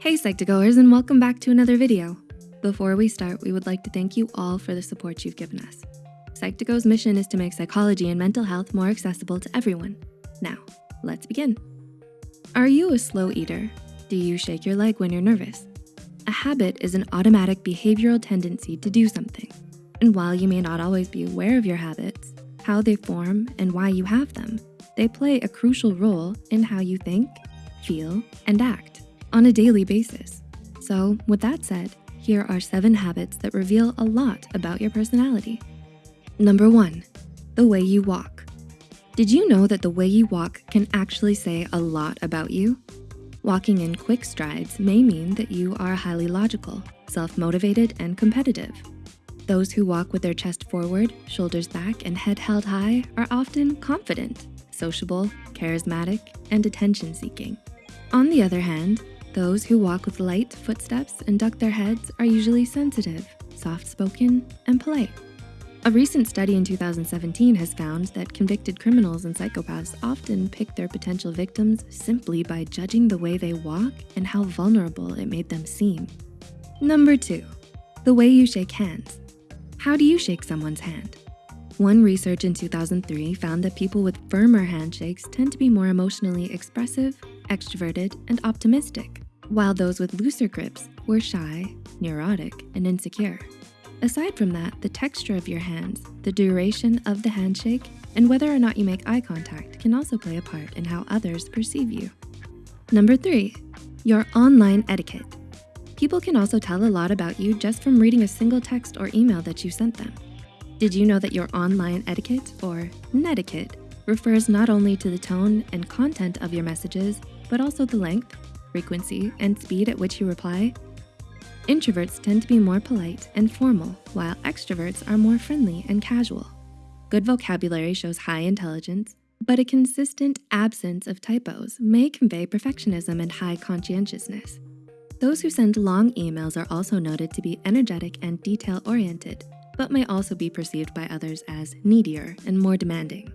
Hey Psych2Goers and welcome back to another video. Before we start, we would like to thank you all for the support you've given us. Psych2Go's mission is to make psychology and mental health more accessible to everyone. Now, let's begin. Are you a slow eater? Do you shake your leg when you're nervous? A habit is an automatic behavioral tendency to do something. And while you may not always be aware of your habits, how they form and why you have them, they play a crucial role in how you think, feel, and act on a daily basis. So with that said, here are seven habits that reveal a lot about your personality. Number one, the way you walk. Did you know that the way you walk can actually say a lot about you? Walking in quick strides may mean that you are highly logical, self-motivated, and competitive. Those who walk with their chest forward, shoulders back, and head held high are often confident, sociable, charismatic, and attention-seeking. On the other hand, those who walk with light footsteps and duck their heads are usually sensitive, soft-spoken, and polite. A recent study in 2017 has found that convicted criminals and psychopaths often pick their potential victims simply by judging the way they walk and how vulnerable it made them seem. Number two, the way you shake hands. How do you shake someone's hand? One research in 2003 found that people with firmer handshakes tend to be more emotionally expressive, extroverted, and optimistic, while those with looser grips were shy, neurotic, and insecure. Aside from that, the texture of your hands, the duration of the handshake, and whether or not you make eye contact can also play a part in how others perceive you. Number three, your online etiquette. People can also tell a lot about you just from reading a single text or email that you sent them. Did you know that your online etiquette, or netiquette, refers not only to the tone and content of your messages, but also the length, frequency, and speed at which you reply? Introverts tend to be more polite and formal, while extroverts are more friendly and casual. Good vocabulary shows high intelligence, but a consistent absence of typos may convey perfectionism and high conscientiousness. Those who send long emails are also noted to be energetic and detail-oriented, but may also be perceived by others as needier and more demanding.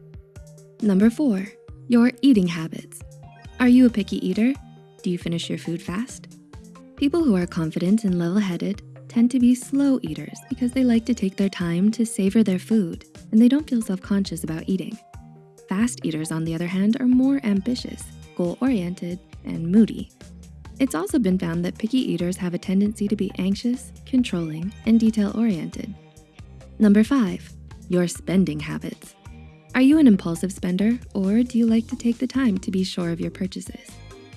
Number four, your eating habits. Are you a picky eater? Do you finish your food fast? People who are confident and level-headed tend to be slow eaters because they like to take their time to savor their food and they don't feel self-conscious about eating. Fast eaters, on the other hand, are more ambitious, goal-oriented, and moody. It's also been found that picky eaters have a tendency to be anxious, controlling, and detail-oriented. Number five, your spending habits. Are you an impulsive spender or do you like to take the time to be sure of your purchases?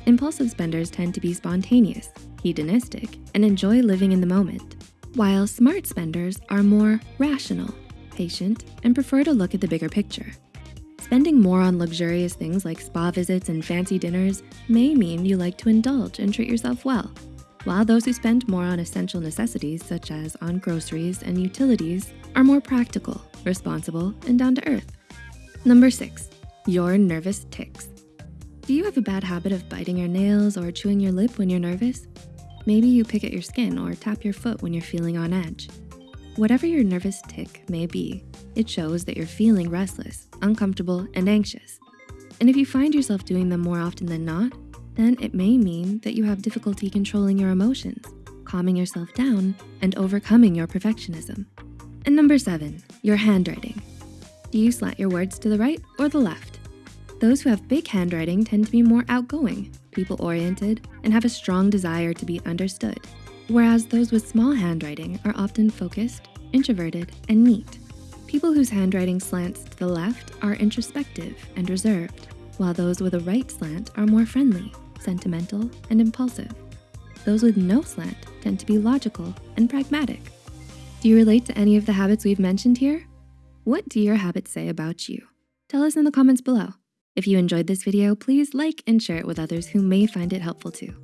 Impulsive spenders tend to be spontaneous, hedonistic, and enjoy living in the moment, while smart spenders are more rational, patient, and prefer to look at the bigger picture. Spending more on luxurious things like spa visits and fancy dinners may mean you like to indulge and treat yourself well, while those who spend more on essential necessities such as on groceries and utilities are more practical, responsible, and down to earth. Number six, your nervous tics. Do you have a bad habit of biting your nails or chewing your lip when you're nervous? Maybe you pick at your skin or tap your foot when you're feeling on edge. Whatever your nervous tic may be, it shows that you're feeling restless, uncomfortable, and anxious. And if you find yourself doing them more often than not, then it may mean that you have difficulty controlling your emotions, calming yourself down, and overcoming your perfectionism. And number seven, your handwriting. Do you slant your words to the right or the left? Those who have big handwriting tend to be more outgoing, people-oriented, and have a strong desire to be understood, whereas those with small handwriting are often focused, introverted, and neat. People whose handwriting slants to the left are introspective and reserved, while those with a right slant are more friendly, sentimental, and impulsive. Those with no slant tend to be logical and pragmatic. Do you relate to any of the habits we've mentioned here? What do your habits say about you? Tell us in the comments below. If you enjoyed this video, please like and share it with others who may find it helpful too.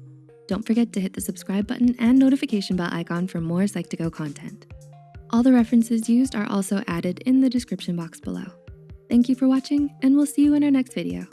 Don't forget to hit the subscribe button and notification bell icon for more Psych2Go content. All the references used are also added in the description box below. Thank you for watching and we'll see you in our next video.